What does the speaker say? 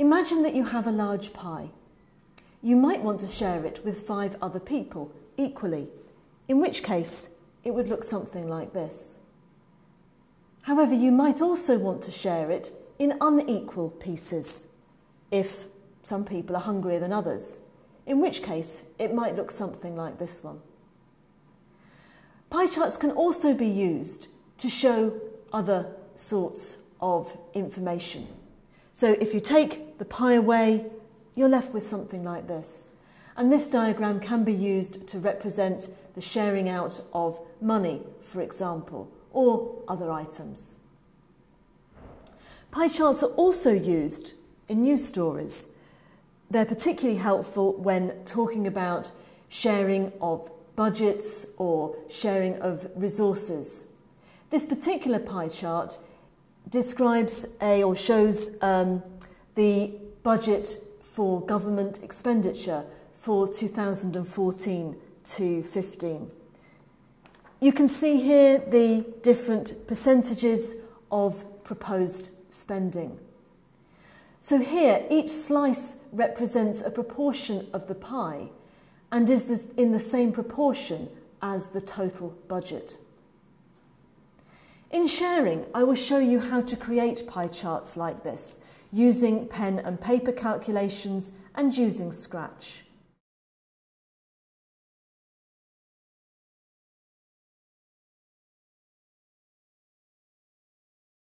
Imagine that you have a large pie. You might want to share it with five other people equally, in which case it would look something like this. However, you might also want to share it in unequal pieces if some people are hungrier than others, in which case it might look something like this one. Pie charts can also be used to show other sorts of information. So if you take the pie away, you're left with something like this. And this diagram can be used to represent the sharing out of money, for example, or other items. Pie charts are also used in news stories. They're particularly helpful when talking about sharing of budgets or sharing of resources. This particular pie chart describes a or shows um, the budget for government expenditure for 2014 to 15. You can see here the different percentages of proposed spending. So here, each slice represents a proportion of the pie and is in the same proportion as the total budget. In sharing, I will show you how to create pie charts like this using pen and paper calculations and using Scratch.